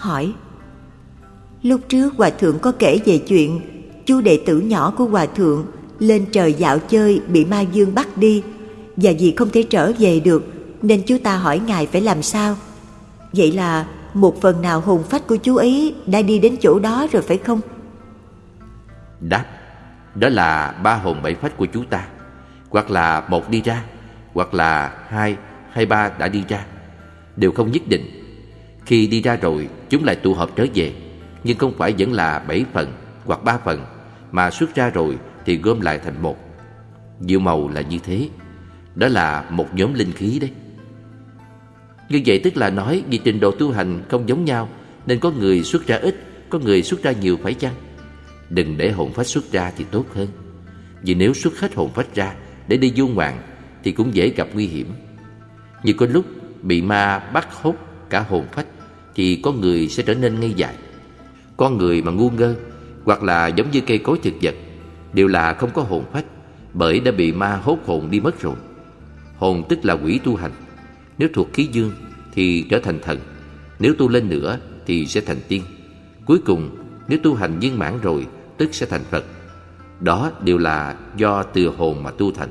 hỏi Lúc trước Hòa Thượng có kể về chuyện chú đệ tử nhỏ của Hòa Thượng lên trời dạo chơi bị ma dương bắt đi và vì không thể trở về được nên chú ta hỏi Ngài phải làm sao. Vậy là một phần nào hồn phách của chú ấy đã đi đến chỗ đó rồi phải không? Đáp, đó là ba hồn bảy phách của chú ta. Hoặc là một đi ra, hoặc là hai hay ba đã đi ra. Đều không nhất định. Khi đi ra rồi, chúng lại tụ hợp trở về. Nhưng không phải vẫn là bảy phần hoặc ba phần, mà xuất ra rồi thì gom lại thành một. Diệu màu là như thế. Đó là một nhóm linh khí đấy. Như vậy tức là nói vì trình độ tu hành không giống nhau Nên có người xuất ra ít Có người xuất ra nhiều phải chăng Đừng để hồn phách xuất ra thì tốt hơn Vì nếu xuất hết hồn phách ra Để đi du ngoạn Thì cũng dễ gặp nguy hiểm Như có lúc bị ma bắt hút cả hồn phách thì có người sẽ trở nên ngây dại. Con người mà ngu ngơ, Hoặc là giống như cây cối thực vật, Đều là không có hồn phách, Bởi đã bị ma hốt hồn đi mất rồi. Hồn tức là quỷ tu hành. Nếu thuộc khí dương thì trở thành thần, Nếu tu lên nữa thì sẽ thành tiên. Cuối cùng, nếu tu hành viên mãn rồi, Tức sẽ thành Phật. Đó đều là do từ hồn mà tu thành.